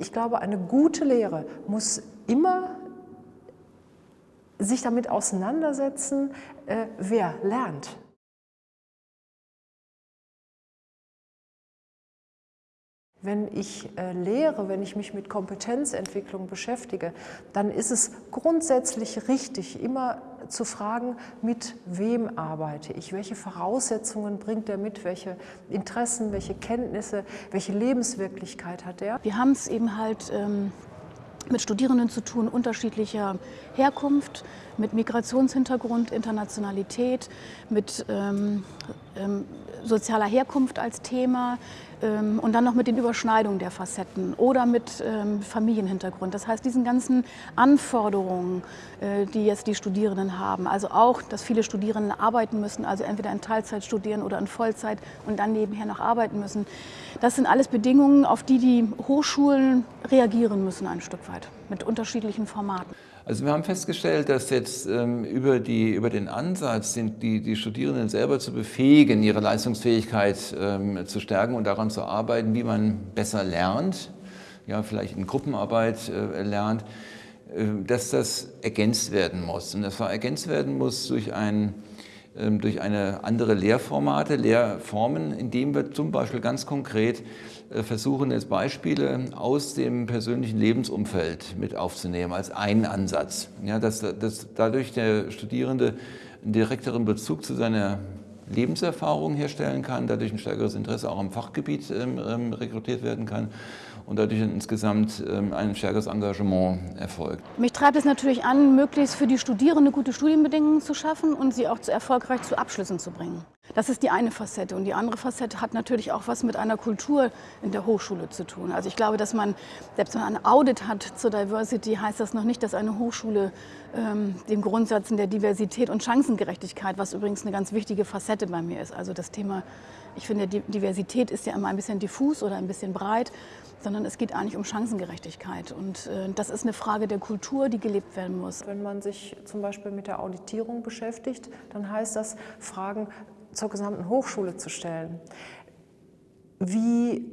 Ich glaube, eine gute Lehre muss immer sich damit auseinandersetzen, äh, wer lernt. Wenn ich äh, lehre, wenn ich mich mit Kompetenzentwicklung beschäftige, dann ist es grundsätzlich richtig, immer zu fragen, mit wem arbeite ich, welche Voraussetzungen bringt er mit, welche Interessen, welche Kenntnisse, welche Lebenswirklichkeit hat er. Wir haben es eben halt ähm, mit Studierenden zu tun unterschiedlicher Herkunft, mit Migrationshintergrund, Internationalität, mit ähm, ähm, sozialer Herkunft als Thema ähm, und dann noch mit den Überschneidungen der Facetten oder mit ähm, Familienhintergrund. Das heißt, diesen ganzen Anforderungen, äh, die jetzt die Studierenden haben, also auch, dass viele Studierende arbeiten müssen, also entweder in Teilzeit studieren oder in Vollzeit und dann nebenher noch arbeiten müssen. Das sind alles Bedingungen, auf die die Hochschulen reagieren müssen ein Stück weit, mit unterschiedlichen Formaten. Also wir haben festgestellt, dass jetzt ähm, über, die, über den Ansatz, die, die Studierenden selber zu befähigen, ihre Leistungsfähigkeit ähm, zu stärken und daran zu arbeiten, wie man besser lernt, ja, vielleicht in Gruppenarbeit äh, lernt, äh, dass das ergänzt werden muss. Und das ergänzt werden muss durch ein durch eine andere Lehrformate, Lehrformen, indem wir zum Beispiel ganz konkret äh, versuchen, jetzt Beispiele aus dem persönlichen Lebensumfeld mit aufzunehmen, als einen Ansatz. Ja, dass, dass dadurch der Studierende einen direkteren Bezug zu seiner Lebenserfahrung herstellen kann, dadurch ein stärkeres Interesse auch am Fachgebiet ähm, ähm rekrutiert werden kann und dadurch insgesamt ähm, ein stärkeres Engagement erfolgt. Mich treibt es natürlich an, möglichst für die Studierenden gute Studienbedingungen zu schaffen und sie auch zu erfolgreich zu Abschlüssen zu bringen. Das ist die eine Facette. Und die andere Facette hat natürlich auch was mit einer Kultur in der Hochschule zu tun. Also ich glaube, dass man, selbst wenn man ein Audit hat zur Diversity, heißt das noch nicht, dass eine Hochschule ähm, den Grundsätzen der Diversität und Chancengerechtigkeit, was übrigens eine ganz wichtige Facette bei mir ist. Also das Thema, ich finde, Diversität ist ja immer ein bisschen diffus oder ein bisschen breit, sondern es geht eigentlich um Chancengerechtigkeit. Und äh, das ist eine Frage der Kultur, die gelebt werden muss. Wenn man sich zum Beispiel mit der Auditierung beschäftigt, dann heißt das, Fragen zur gesamten Hochschule zu stellen. Wie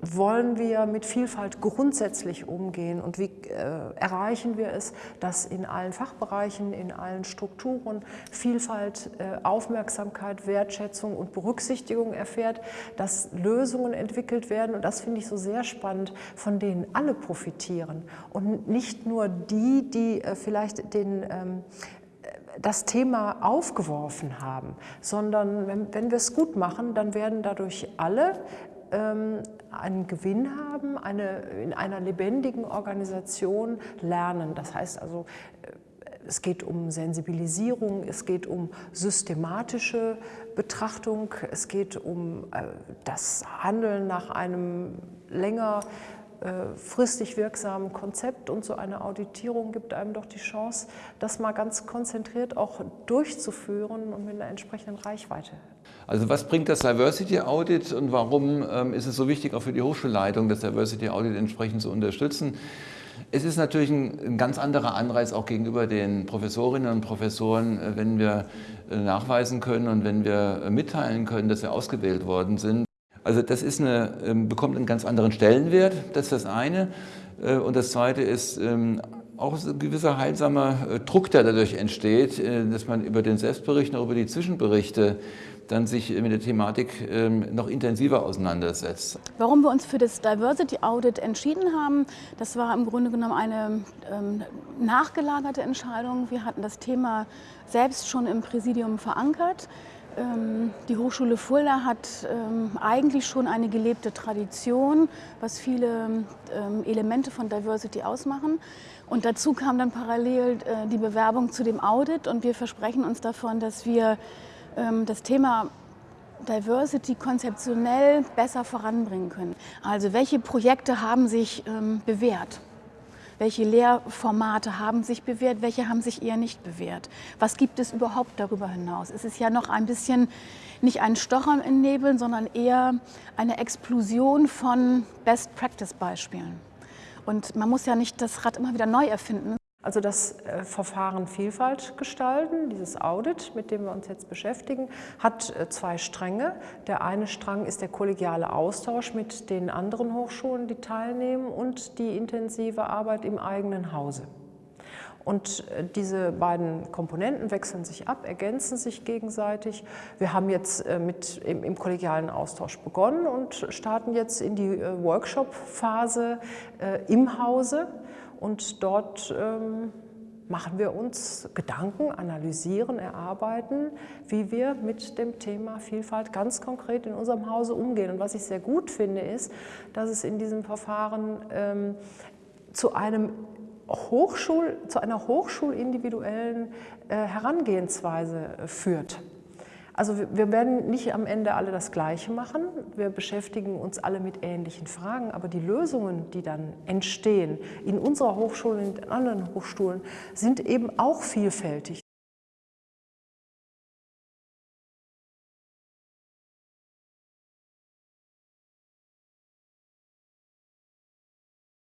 wollen wir mit Vielfalt grundsätzlich umgehen und wie äh, erreichen wir es, dass in allen Fachbereichen, in allen Strukturen Vielfalt, äh, Aufmerksamkeit, Wertschätzung und Berücksichtigung erfährt, dass Lösungen entwickelt werden und das finde ich so sehr spannend, von denen alle profitieren und nicht nur die, die äh, vielleicht den ähm, das Thema aufgeworfen haben, sondern wenn, wenn wir es gut machen, dann werden dadurch alle ähm, einen Gewinn haben, eine, in einer lebendigen Organisation lernen. Das heißt also, äh, es geht um Sensibilisierung, es geht um systematische Betrachtung, es geht um äh, das Handeln nach einem länger fristig wirksamen Konzept und so eine Auditierung gibt einem doch die Chance, das mal ganz konzentriert auch durchzuführen und mit einer entsprechenden Reichweite. Also was bringt das Diversity Audit und warum ähm, ist es so wichtig, auch für die Hochschulleitung das Diversity Audit entsprechend zu unterstützen? Es ist natürlich ein, ein, ganz anderer Anreiz auch gegenüber den Professorinnen und Professoren, äh, wenn wir äh, nachweisen können und wenn wir mitteilen können, dass wir ausgewählt worden sind. Also das ist eine, ähm, bekommt einen ganz anderen Stellenwert, das ist das eine. Äh, und das zweite ist ähm, auch ein gewisser heilsamer äh, Druck, der dadurch entsteht, äh, dass man über den Selbstbericht, auch über die Zwischenberichte dann sich mit der Thematik ähm, noch intensiver auseinandersetzt. Warum wir uns für das Diversity Audit entschieden haben, das war im Grunde genommen eine nachgelagerte Entscheidung. Wir hatten das Thema selbst schon im Präsidium verankert. Ähm, die Hochschule Fulda hat ähm, eigentlich schon eine gelebte Tradition, was viele ähm, Elemente von Diversity ausmachen. Und dazu kam dann parallel äh, die Bewerbung zu dem Audit und wir versprechen uns davon, dass wir das Thema Diversity konzeptionell besser voranbringen können. Also welche Projekte haben sich bewährt? Welche Lehrformate haben sich bewährt, welche haben sich eher nicht bewährt? Was gibt es überhaupt darüber hinaus? Es ist ja noch ein bisschen nicht ein Stochern in Nebeln, sondern eher eine Explosion von Best-Practice-Beispielen. Und man muss ja nicht das Rad immer wieder neu erfinden. Also das äh, Verfahren Vielfalt gestalten, dieses Audit, mit dem wir uns jetzt beschäftigen, hat äh, zwei Stränge. Der eine Strang ist der kollegiale Austausch mit den anderen Hochschulen, die teilnehmen und die intensive Arbeit im eigenen Hause. Und äh, diese beiden Komponenten wechseln sich ab, ergänzen sich gegenseitig. Wir haben jetzt mit, im, im kollegialen Austausch begonnen und starten jetzt in die Workshop-Phase im Hause. Und dort ähm, machen wir uns Gedanken, analysieren, erarbeiten, wie wir mit dem Thema Vielfalt ganz konkret in unserem Hause umgehen. Und was ich sehr gut finde, ist, dass es in diesem Verfahren ähm, zu einem Hochschul, zu einer hochschulindividuellen äh, Herangehensweise führt. Also wir werden nicht am Ende alle das Gleiche machen. Wir beschäftigen uns alle mit ähnlichen Fragen, aber die Lösungen, die dann entstehen in unserer Hochschule und in anderen Hochschulen, sind eben auch vielfältig.